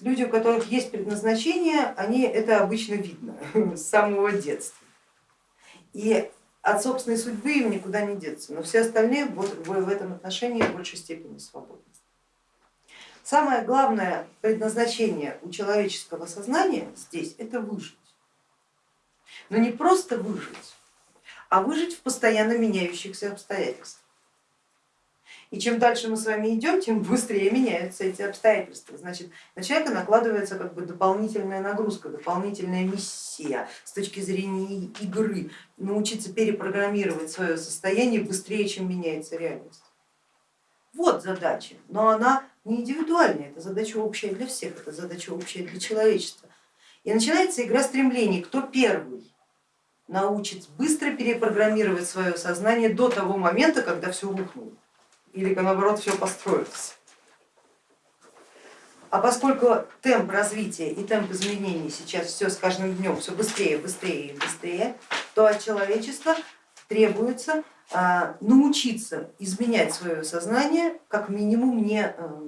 люди, у которых есть предназначение, они это обычно видно с самого детства. И от собственной судьбы им никуда не деться, но все остальные в этом отношении в большей степени свободны. Самое главное предназначение у человеческого сознания здесь это выжить. Но не просто выжить, а выжить в постоянно меняющихся обстоятельствах. И чем дальше мы с вами идем, тем быстрее меняются эти обстоятельства. Значит, на человека накладывается как бы дополнительная нагрузка, дополнительная миссия с точки зрения игры, научиться перепрограммировать свое состояние быстрее, чем меняется реальность. Вот задача, но она не индивидуальная, это задача общая для всех, это задача общая для человечества. И начинается игра стремлений, кто первый научит быстро перепрограммировать свое сознание до того момента, когда все рухнуло или наоборот все построится. А поскольку темп развития и темп изменений сейчас все с каждым днем все быстрее, быстрее и быстрее, то от человечества требуется а, научиться изменять свое сознание, как минимум не а,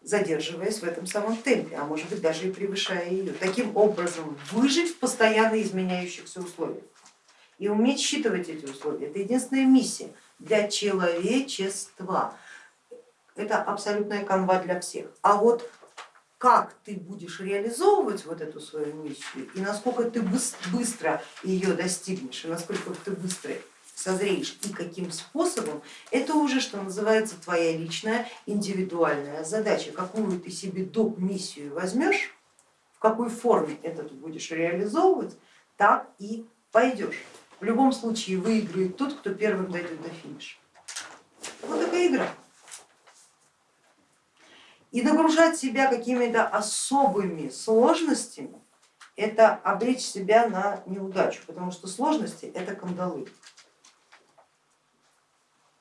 задерживаясь в этом самом темпе, а может быть даже и превышая ее. Таким образом выжить в постоянно изменяющихся условиях и уметь считывать эти условия. Это единственная миссия для человечества. Это абсолютная канва для всех. А вот как ты будешь реализовывать вот эту свою миссию и насколько ты быстро ее достигнешь, и насколько ты быстро созреешь и каким способом, это уже, что называется, твоя личная индивидуальная задача. Какую ты себе доп. миссию возьмешь, в какой форме это ты будешь реализовывать, так и пойдешь. В любом случае выиграет тот, кто первым дойдет до финиша. Вот такая игра. И нагружать себя какими-то особыми сложностями, это обречь себя на неудачу, потому что сложности это кандалы,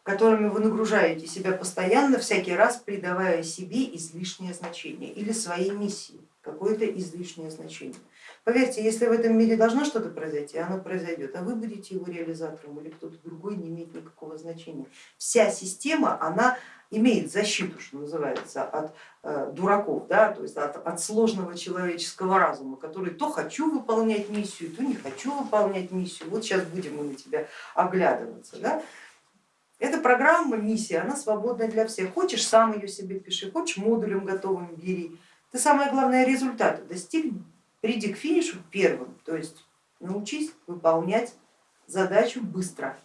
которыми вы нагружаете себя постоянно, всякий раз придавая себе излишнее значение или своей миссии какое-то излишнее значение. Поверьте, если в этом мире должно что-то произойти, оно произойдет, а вы будете его реализатором или кто-то другой, не имеет никакого значения. Вся система, она имеет защиту, что называется, от э, дураков, да, то есть от, от сложного человеческого разума, который то хочу выполнять миссию, то не хочу выполнять миссию, вот сейчас будем мы на тебя оглядываться. Да. Эта программа, миссия, она свободна для всех. Хочешь, сам ее себе пиши, хочешь модулем готовым бери. Ты самое главное результаты достигни приди к финишу первым, то есть научись выполнять задачу быстро.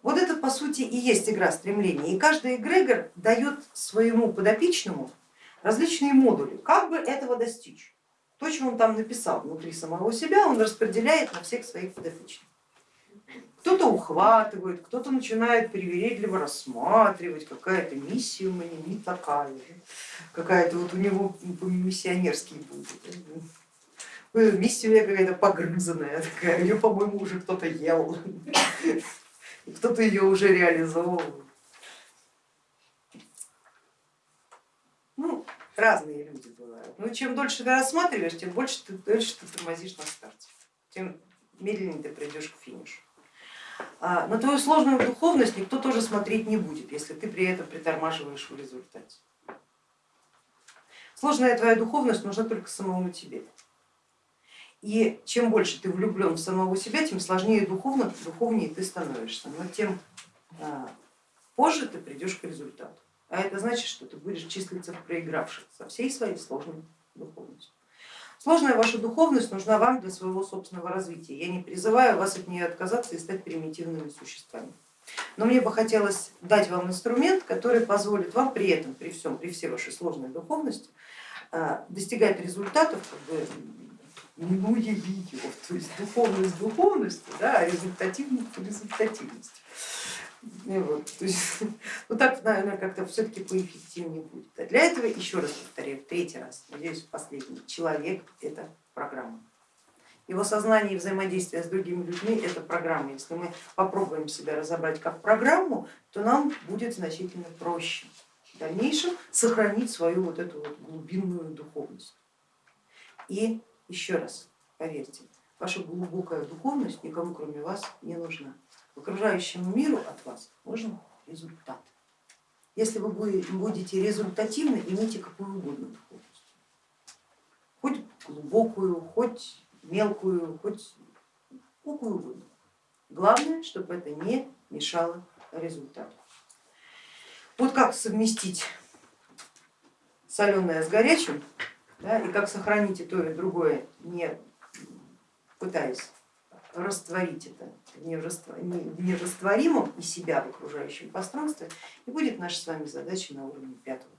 Вот это по сути и есть игра стремления. И каждый эгрегор дает своему подопечному различные модули, как бы этого достичь. То, что он там написал внутри самого себя, он распределяет на всех своих подопечных кто-то ухватывает, кто-то начинает привередливо рассматривать, какая-то миссия у меня не такая какая-то вот у него миссионерский будет. Миссия у меня какая-то погрызанная такая, ее, по-моему, уже кто-то ел, кто-то ее уже реализовывал. Ну, разные люди бывают. Но чем дольше ты рассматриваешь, тем больше ты, дольше ты тормозишь на старте, тем медленнее ты придешь к финишу. А, на твою сложную духовность никто тоже смотреть не будет, если ты при этом притормаживаешь в результате. Сложная твоя духовность нужна только самому тебе. И чем больше ты влюблен в самого себя, тем сложнее духовно, духовнее ты становишься, но тем а, позже ты придешь к результату. А это значит, что ты будешь числиться в проигравших со всей своей сложной духовностью. Сложная ваша духовность нужна вам для своего собственного развития. Я не призываю вас от нее отказаться и стать примитивными существами. Но мне бы хотелось дать вам инструмент, который позволит вам при этом, при всем, при всей вашей сложной духовности э, достигать результатов, как бы, ну ее, то есть духовность духовностью, да, а результативность результативностью. И вот, то есть, ну так, наверное, как-то все-таки поэффективнее будет. А для этого, еще раз повторяю, третий раз, надеюсь, последний, человек это программа. Его сознание и взаимодействие с другими людьми это программа. Если мы попробуем себя разобрать как программу, то нам будет значительно проще в дальнейшем сохранить свою вот эту вот глубинную духовность. И еще раз, поверьте, ваша глубокая духовность никому кроме вас не нужна окружающему миру от вас нужен результат. если вы будете результативно, имейте какую угодно духовность, хоть глубокую, хоть мелкую, хоть какую угодно. Главное, чтобы это не мешало результату. Вот как совместить соленое с горячим, да, и как сохранить и то, и другое, не пытаясь растворить это в нерастворимом и себя в окружающем пространстве, и будет наша с вами задача на уровне пятого